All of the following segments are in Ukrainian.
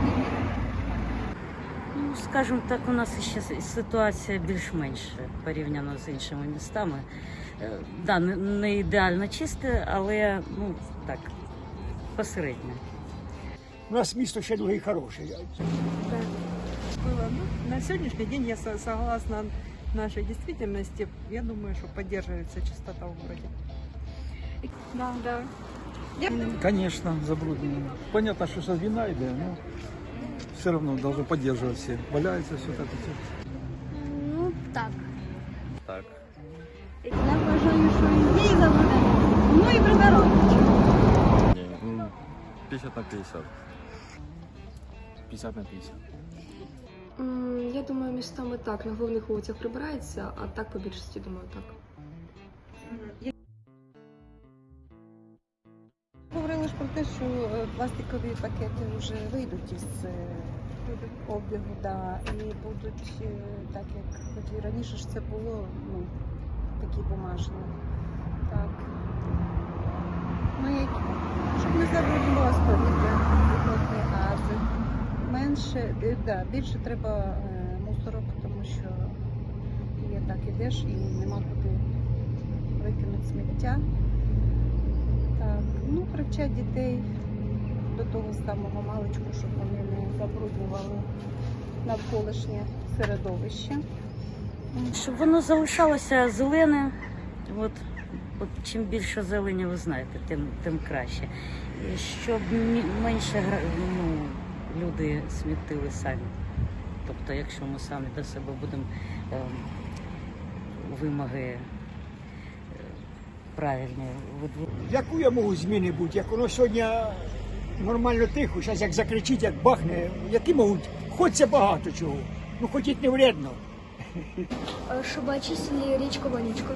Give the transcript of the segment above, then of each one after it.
так. Ну, скажімо так, у нас ще ситуація більш-менш порівняно з іншими містами. Е, Да, не- ідеально чисте, але ну так, посередньо. У нас місто ще дуже хороше. было. Ну, на сегодняшний день я согласна нашей действительности. Я думаю, что поддерживается чистота в городе. Да, да. Конечно, забруднено. Понятно, что сейчас вина идет, но все равно должно поддерживать все. Валяется все так и все. Ну так. Так. Я вважаю, що і її забудемо. Ну і приберуть. Ні, ну, 50 на 50. 50 на 50. М, Я думаю, містами так, на головних вулицях прибирається, а так по більшості думаю так. Те, що е, пластикові пакети вже вийдуть із е, обігу, да, і будуть е, так, як от і раніше ж це було, ну, такі бумажні. Так. Ну, які, щоб не забруднювалося повітря, виходні гази. Менше, да, більше треба мусорок, тому що є так ідеш і нема куди викинути сміття. Так, ну привчать дітей до того самого маличку, щоб вони не забруднювали навколишнє середовище. Щоб воно залишалося зелене, от, от чим більше зелені, ви знаєте, тим, тим краще. І щоб менше ну, люди смітили самі. Тобто, якщо ми самі до себе будемо ем, вимоги е, правильні видву- Яку я можу зміни бути? Як воно сьогодні нормально тихо, зараз як закричить, як бахне, які можуть, хоч це багато чого. Ну хоч і не вредно. Щоб очистили річку Вонючку.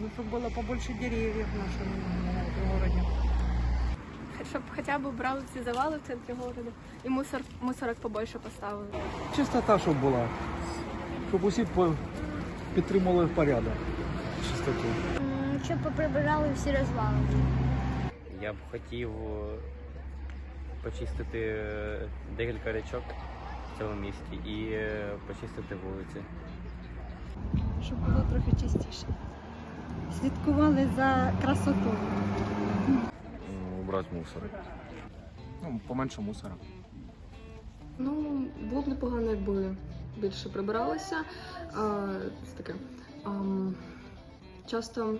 Ну, чтобы было побольше деревьев в нашем э, городе. Щоб хоча б брали ці завали в центрі города і мусор, мусорок побольше поставили. Чистота, щоб була. Щоб усі по- підтримували порядок, чистоту. Щоб поприбирали всі розвали. Я б хотів е, почистити е, декілька річок в цьому місті і е, почистити вулиці. Щоб було трохи чистіше. Слідкували за красотою. Убрати мусор. Ну, поменше мусора. Ну, було б непогано, якби більше прибиралося. А, це таке. ам, часто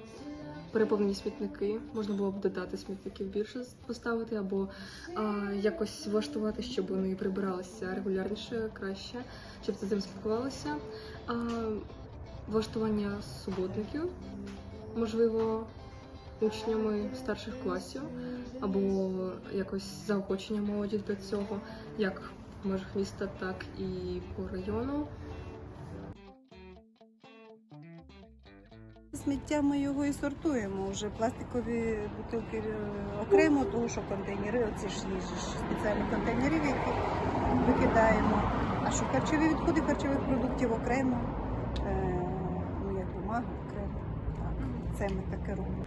переповнені смітники, можна було б додати смітників більше поставити, або а, якось влаштувати, щоб вони прибиралися регулярніше, краще, щоб це цим спілкувалося. А, влаштування суботників, можливо, учнями старших класів, або якось заохочення молоді до цього, як в межах міста, так і по району. Сміття ми його і сортуємо. Вже пластикові бутилки е, окремо, тому що контейнери, оці ж є спеціальні контейнери, які викидаємо. А що харчові відходи харчових продуктів окремо, е, ну як бумага окремо. Так, це ми таке робимо.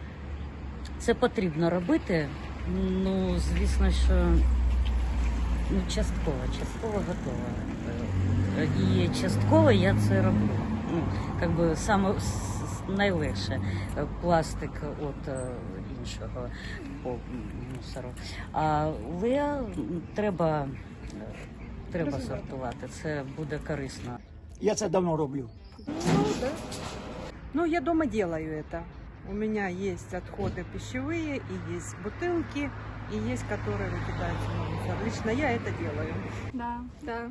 Це потрібно робити. Ну, звісно, що ну, частково, частково готова. Е, І частково я це роблю. Ну, як би саме с- найлегше е, пластик від е, іншого по мусору. Але м, треба, е, треба сортувати. Це буде корисно. Я це давно роблю. Ну, я дома делаю это. У меня есть отходы пищевые, и есть бутылки, и есть, которые выкидаются на мусор. Лично я это делаю. Да, да.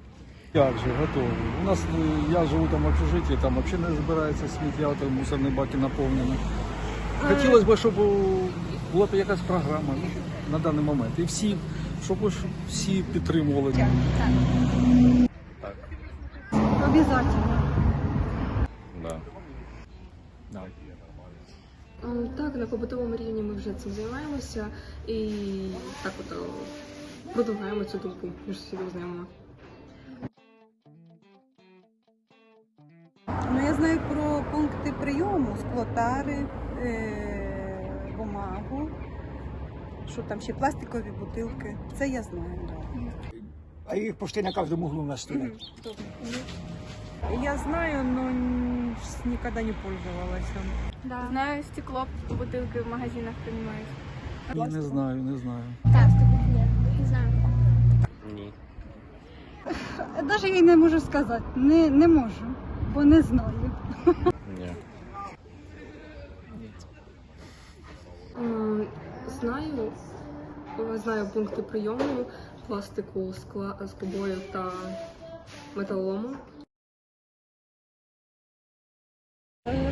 Як же, готові. У нас, е, я живу там в общежитті, там взагалі не збирається сміття, там мусорні баки наповнені. Хотілося б, щоб була б якась програма ну, на даний момент. І всі, щоб всі підтримували. Так. Обов'язково. Да. Да. Так, на побутовому рівні ми вже цим займаємося і так от е, продовжуємо цю думку між сусідів знайомими. Склотари, е, бумагу. Що там ще пластикові бутилки. Це я знаю. Да. А їх почти на кожному углу у нас стоять. Я знаю, но н- с- никогда не пользовалась. Да. Знаю, стекло, бутилки в магазинах приймають. Ні, не знаю, не знаю. Так, нет, не знаю. Ні. Навіть я не можу сказати. Не, не можу, бо не знаю. Ні. М, Знаю, знаю пункти прийому пластику, скла, скобою та металолому.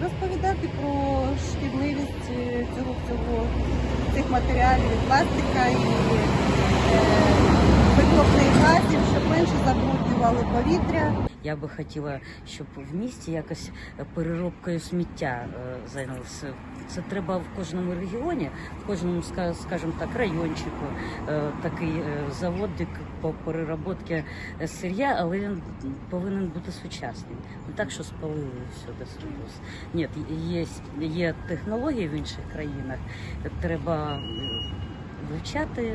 Розповідати про шкідливість е, цього всього цих матеріалів, пластика і е, вихлопних газів, щоб менше забруднювали повітря. Я би хотіла, щоб в місті якось переробкою сміття е, зайнялися. Це треба в кожному регіоні, в кожному, скажімо так, райончику е, такий е, заводик по переробці сир'я, але він повинен бути сучасний. Не так, що спалили все до свобос. Ні, є, є технології в інших країнах. Треба вивчати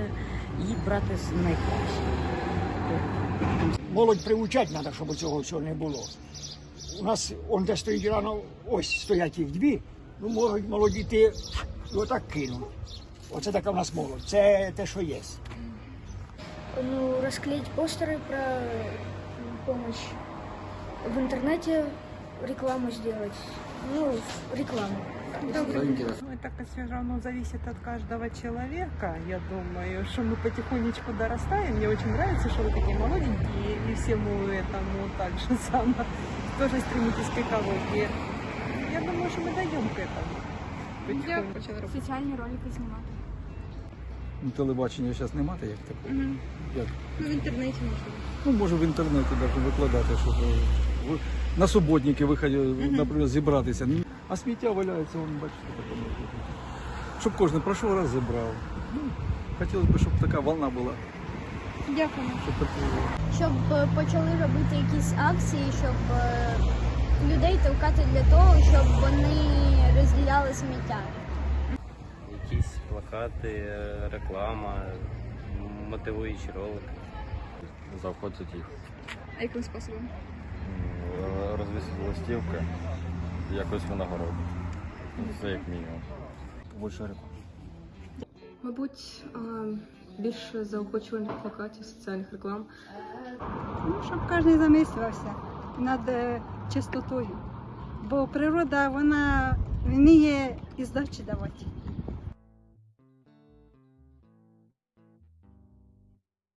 і брати з найкраще. Молодь приучати треба, щоб цього всього не було. У нас он де стоїть рано, ось стоять їх дві, ну можуть молоді ти і отак кинуть. Оце така в нас молодь. Це те, що є. Ну, расклеить постеры про помощь в интернете, рекламу сделать. Ну, рекламу. Ну, это все равно зависит от каждого человека. Я думаю, что мы потихонечку дорастаем. Мне очень нравится, что вы такие молоденькие, и всему этому так же само тоже стремитесь к экологии. Я думаю, что мы дойдем к этому. потихоньку. Соціальні ролики знімати. Ну, Телебачення зараз немає як такого. Як? Ну, в интернете можно. Ну, може в інтернеті навіть викладати, щоб е, ви- на суботники виходили, наприклад, зібратися. А сміття валяється, вон, бачите, бути. Щоб кожен пройшов раз зібрав. Ну, хотілося б, щоб така волна була. Дякую. Щоб. Щоб е, почали робити якісь акції, щоб е, людей толкати для того, щоб вони розділяли сміття. Якісь плакати, е, реклама, мотивуючі ролики. Заохотить їх. А яким способом? М, Розвісити листівки, якось винагороду. Це як мінімум. Реклам. Мабуть, більше заохочувальних плакатів, соціальних реклам. Ну, щоб кожен замислювався над е, чистотою. Бо природа вона вміє і здачі давати.